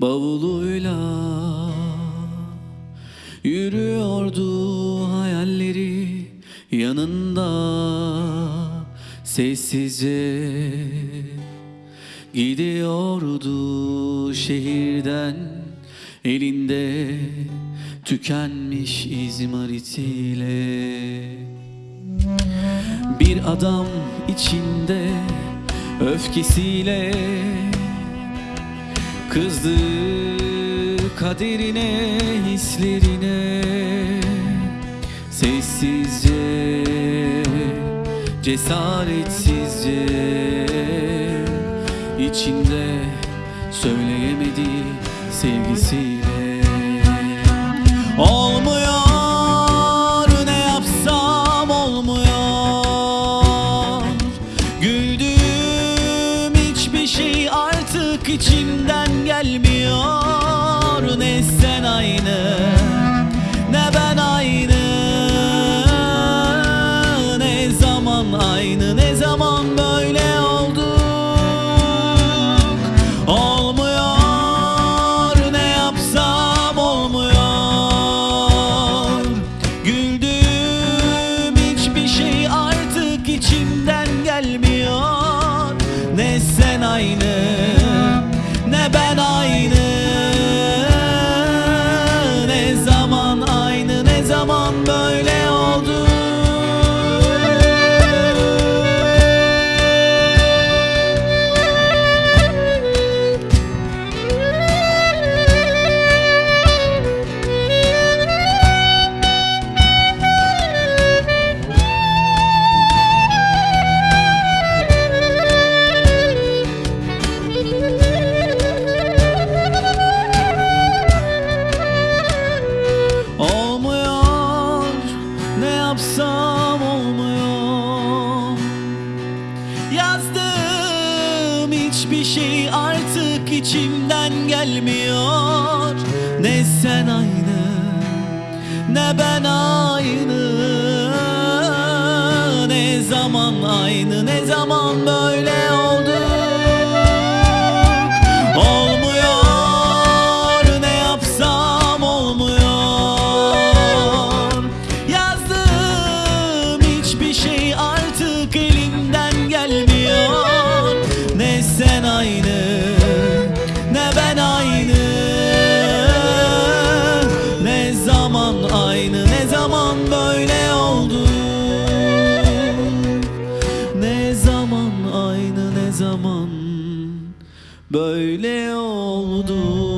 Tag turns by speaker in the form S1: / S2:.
S1: bavuluyla Yürüyordu hayalleri yanında. Sessizce gidiyordu şehirden Elinde tükenmiş izmaritiyle Bir adam içinde öfkesiyle Kızdı kaderine, hislerine. Sessizce, cesaretsizce içinde söyleyemedi sevgisiyle içimden gelmiyor. Ne sen aynı ne ben aynı Ne zaman aynı ne ne ne yapsam olmuyor. Yazdığım hiçbir şey artık içimden gelmiyor. Ne sen aynı ne ben aynı. Ne zaman aynı ne zaman böyle aynı. Ne zaman aynı ne zaman böyle oldu? Ne zaman aynı ne zaman böyle oldu